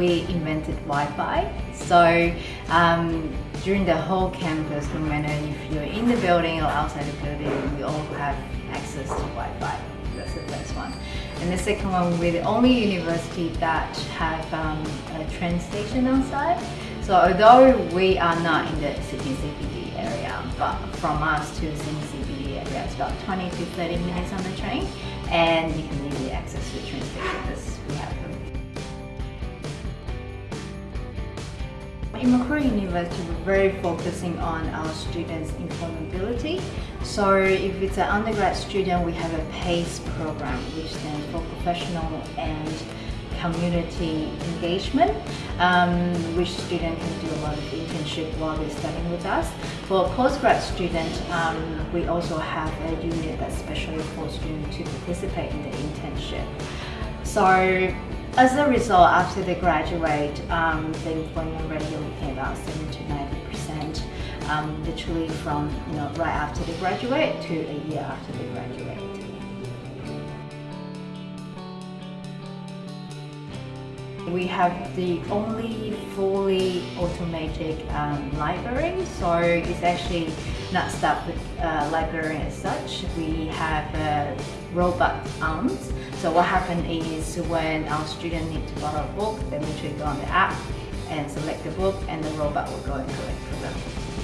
we invented Wi-Fi. So um, during the whole campus, no matter if you're in the building or outside the building, we all have access to Wi-Fi. That's the first one. And the second one, we're the only university that have um, a train station on site. So although we are not in the Sydney CBD area, but from us to Sydney CBD area, it's about 20 to 30 minutes on the train, and you can easily access the train station because we have. In Macquarie University, we're very focusing on our students' employability. So if it's an undergrad student, we have a PACE program, which stands for Professional and Community Engagement, um, which student can do a lot of internship while they're studying with us. For postgrad student, um, we also have a unit that's specially for students to participate in the internship. So as a result, after they graduate, um, the employment rate about 70 to 90 percent, um, literally from you know right after they graduate to a year after they graduate. We have the only fully automatic um, library, so it's actually not stuck with uh, library as such. We have uh, robot arms. So what happens is when our student need to borrow a book, they literally go on the app and select the book and the robot will go and collect for them.